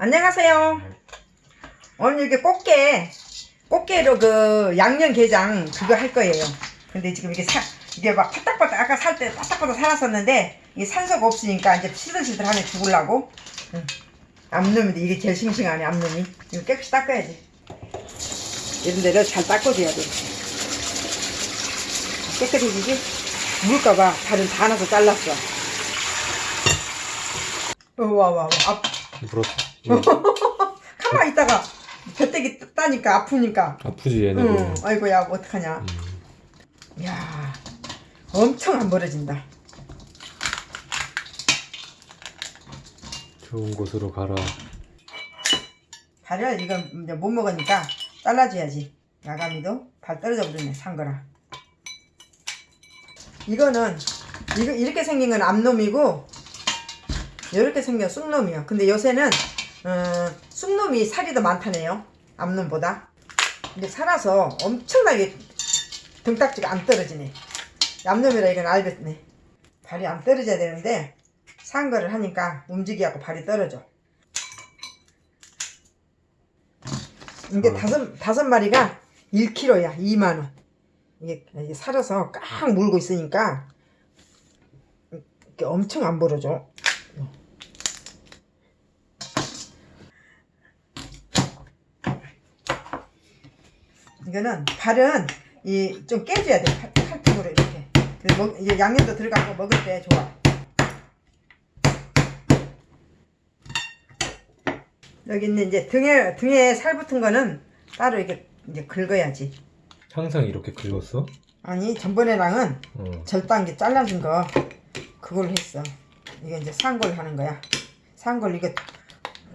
안녕하세요. 오늘 이렇게 꽃게, 꽃게로 그 양념게장 그거 할 거예요. 근데 지금 이게 사, 이게 막 파딱파딱 아까 살 때 파딱파딱 살았었는데 이게 산소가 없으니까 이제 시들시들하네 죽을라고. 응. 앞놈인데 이게 제일 싱싱하네 앞놈이. 이거 깨끗이 닦아야지. 이런 데를 잘 닦아줘야 돼. 깨끗해지지? 물까봐 다른 다 나서 잘랐어. 어, 와, 와, 와. 앞, 물었어. 가만 있다가 뱃대기 따니까 아프니까. 아프지 얘네도. 응. 아이고야, 뭐 어떡하냐. 음. 야 엄청 안 벌어진다. 좋은 곳으로 가라. 발을 이거 이제 못 먹으니까 잘라줘야지. 야가미도 발 떨어져 버리네, 산 거라. 이거는, 이거, 이렇게 생긴 건 암놈이고, 이렇게 생긴 쑥놈이요. 근데 요새는, 어, 쑥놈이 살이 더 많다네요. 암놈보다. 근데 살아서 엄청나게 등딱지가 안 떨어지네. 암놈이라 이건 알겠네. 발이 안 떨어져야 되는데, 산 거를 하니까 움직이갖고 발이 떨어져. 이게 어. 다섯, 다섯 마리가 1kg야. 2만원. 이게, 이게 살아서 꽉 물고 있으니까, 이게 엄청 안 벌어져. 이거는 발은 이 좀 깨줘야 돼. 칼- 칼집으로 이렇게. 먹, 이제 양념도 들어가고 먹을 때 좋아. 여기 있는 이제 등에 등에 살 붙은 거는 따로 이렇게 이제 긁어야지. 항상 이렇게 긁었어? 아니 전번에랑은 어. 절단기 잘라준 거 그걸로 했어. 이게 이제 산걸 하는 거야. 산걸 이거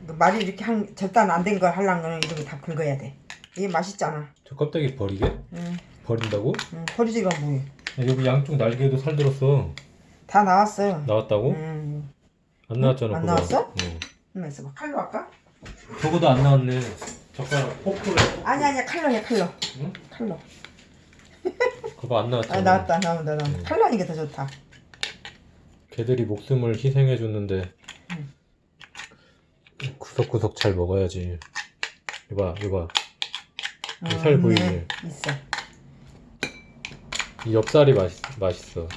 그 말이 이렇게 한 절단 안 된 걸 하려면 이렇게 다 긁어야 돼. 이게 맛있잖아. 저 껍데기 버리게? 응, 버린다고? 응, 버리지가 뭐해. 야, 여기 양쪽 날개도 살 들었어. 다 나왔어. 나왔다고? 응. 안 나왔잖아. 안 그거. 나왔어? 응. 하면서 막 칼로 할까? 저거도 안 나왔네. 젓가락 포크로. 아니 아니야 칼로 해 칼로. 응? 칼로. 그거 안 나왔잖아. 아 나왔다 나온다 나온다. 응. 칼로 하는 게 더 좋다. 걔들이 목숨을 희생해 줬는데 응. 구석구석 잘 먹어야지. 이봐, 이봐. 어, 살. 보이네. 있어. 이 엽살이 맛있, 맛있어.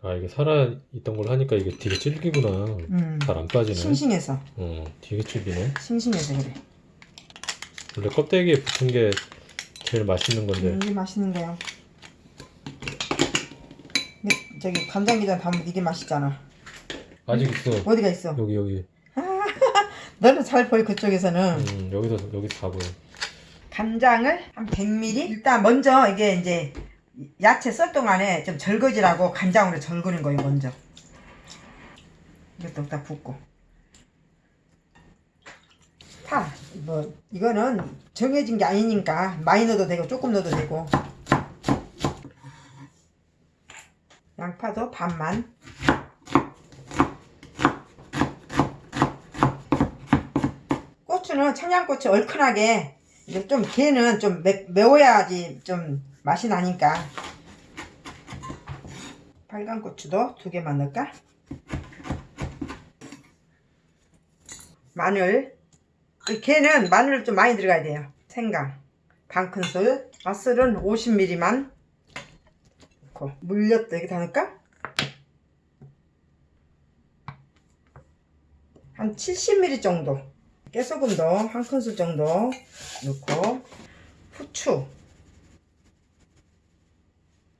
아 이게 살아 있던 걸 하니까 이게 되게 질기구나. 음. 잘 안 빠지네. 싱싱해서 어, 되게 질기네. 싱싱해서 그래. 원래 껍데기에 붙은 게 제일 맛있는 건데. 음, 이게 맛있는 거야. 저기 간장게장 담으면 이게 맛있잖아. 아직 있어. 어디가 있어? 여기 여기. 너는 잘 보여 그쪽에서는. 음, 여기서 여기 다 보여. 간장을 한 100ml. 일단 먼저 이게 이제 야채 썰 동안에 좀 절거지라고 간장으로 절거는 거예요 먼저. 이것도 다 붓고. 파. 뭐 이거는 정해진 게 아니니까 많이 넣어도 되고 조금 넣어도 되고. 양파도 반만. 고추는 청양고추 얼큰하게 이제 좀 걔는 좀 매, 매워야지 좀 맛이 나니까. 빨간 고추도 두 개만 넣을까? 마늘. 이 걔는 마늘 좀 많이 들어가야 돼요. 생강. 반 큰술. 맛술은 50ml만. 넣고 물엿도 여기 다 넣을까? 한 70ml 정도 깨소금도 한 큰술 정도 넣고 후추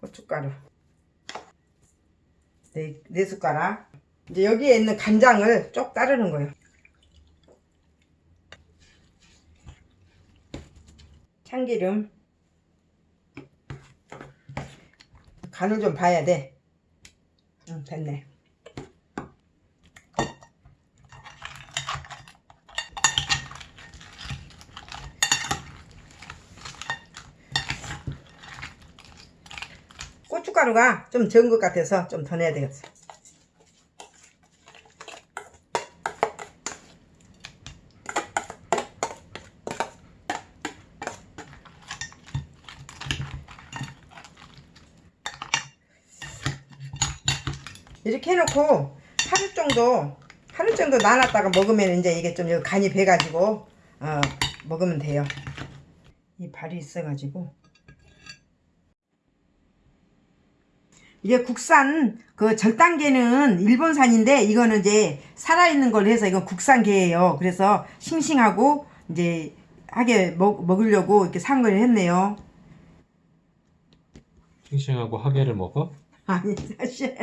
고춧가루. 네, 네 숟가락. 이제 여기에 있는 간장을 쪽 따르는 거예요. 참기름. 간을 좀 봐야 돼. 응, 됐네 고춧가루가 좀 적은 것 같아서 좀더 내야 되겠어. 이렇게 해놓고 하루 정도 하루 정도 놔놨다가 먹으면 이제 이게 좀 간이 배가지고 어, 먹으면 돼요. 이 발이 있어가지고 이게 국산 그 절단게는 일본산인데 이거는 이제 살아있는 걸로 해서 이건 국산게예요. 그래서 싱싱하고 이제 하게 먹, 먹으려고 이렇게 산 걸 했네요. 싱싱하고 하게를 먹어? 아니 사실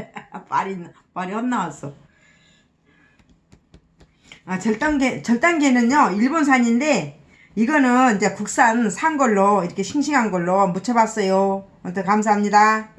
말이 말이 헛나왔어. 아 절단계 절단계는요 일본산인데 이거는 이제 국산 산 걸로 이렇게 싱싱한 걸로 묻혀봤어요. 아무튼 감사합니다.